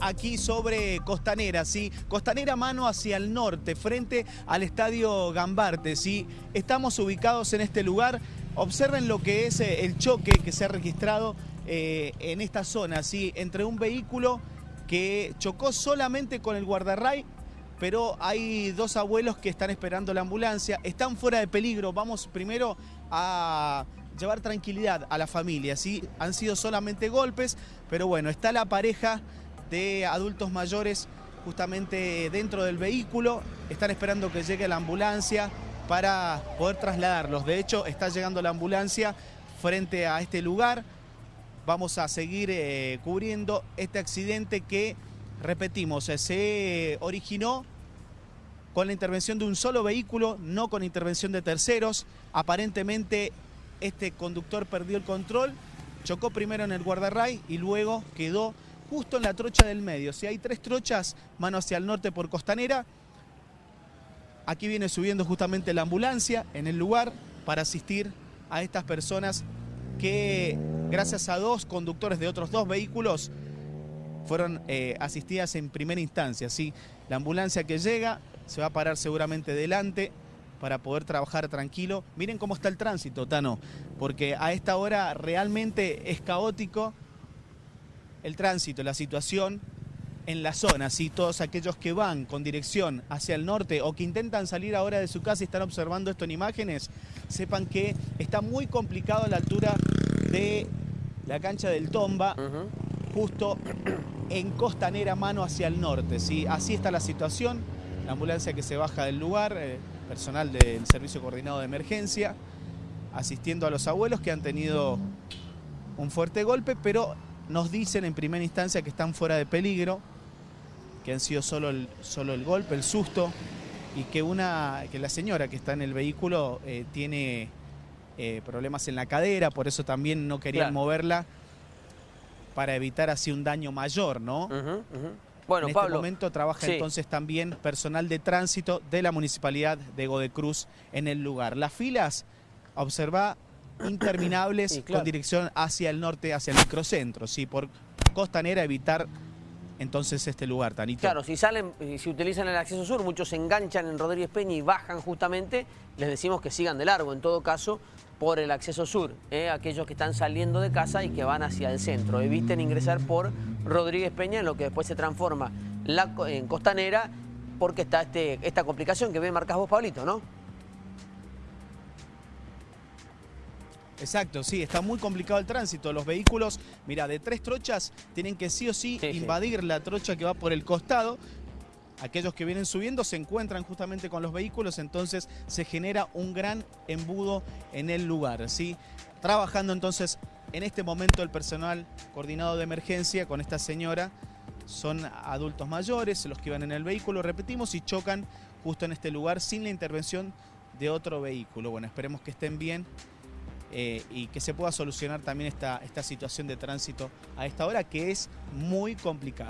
Aquí sobre Costanera, ¿sí? Costanera mano hacia el norte, frente al Estadio Gambarte, ¿sí? Estamos ubicados en este lugar. Observen lo que es eh, el choque que se ha registrado eh, en esta zona, ¿sí? Entre un vehículo que chocó solamente con el guardarray, pero hay dos abuelos que están esperando la ambulancia. Están fuera de peligro. Vamos primero a llevar tranquilidad a la familia, ¿sí? Han sido solamente golpes, pero bueno, está la pareja de adultos mayores justamente dentro del vehículo. Están esperando que llegue la ambulancia para poder trasladarlos. De hecho, está llegando la ambulancia frente a este lugar. Vamos a seguir eh, cubriendo este accidente que, repetimos, eh, se originó con la intervención de un solo vehículo, no con intervención de terceros. Aparentemente este conductor perdió el control, chocó primero en el guardarray y luego quedó justo en la trocha del medio. Si hay tres trochas, mano hacia el norte por Costanera. Aquí viene subiendo justamente la ambulancia en el lugar para asistir a estas personas que, gracias a dos conductores de otros dos vehículos, fueron eh, asistidas en primera instancia. ¿sí? La ambulancia que llega se va a parar seguramente delante para poder trabajar tranquilo. Miren cómo está el tránsito, Tano, porque a esta hora realmente es caótico el tránsito, la situación en la zona, si todos aquellos que van con dirección hacia el norte o que intentan salir ahora de su casa y están observando esto en imágenes, sepan que está muy complicado a la altura de la cancha del Tomba, justo en Costanera, mano hacia el norte. ¿sí? Así está la situación, la ambulancia que se baja del lugar, eh, personal del Servicio Coordinado de Emergencia, asistiendo a los abuelos que han tenido un fuerte golpe, pero nos dicen en primera instancia que están fuera de peligro, que han sido solo el, solo el golpe, el susto, y que, una, que la señora que está en el vehículo eh, tiene eh, problemas en la cadera, por eso también no querían moverla para evitar así un daño mayor, ¿no? Bueno, en este momento trabaja entonces también personal de tránsito de la Municipalidad de Godecruz en el lugar. Las filas, observa, interminables con dirección hacia el norte, hacia el microcentro, ¿sí? por Costanera evitar entonces este lugar, Tanito. Claro, si salen, si utilizan el acceso sur, muchos se enganchan en Rodríguez Peña y bajan justamente, les decimos que sigan de largo, en todo caso, por el acceso sur, ¿eh? aquellos que están saliendo de casa y que van hacia el centro. Eviten ingresar por Rodríguez Peña, en lo que después se transforma la, en Costanera, porque está este, esta complicación que ve marcas vos, Pablito, ¿no? Exacto, sí, está muy complicado el tránsito. Los vehículos, mira, de tres trochas tienen que sí o sí, invadir la trocha que va por el costado. Aquellos que vienen subiendo se encuentran justamente con los vehículos, entonces se genera un gran embudo en el lugar, ¿sí? Trabajando entonces en este momento el personal coordinado de emergencia con esta señora son adultos mayores, los que iban en el vehículo, repetimos, y chocan justo en este lugar sin la intervención de otro vehículo. Bueno, esperemos que estén bien. Eh, y que se pueda solucionar también esta, esta situación de tránsito a esta hora que es muy complicada.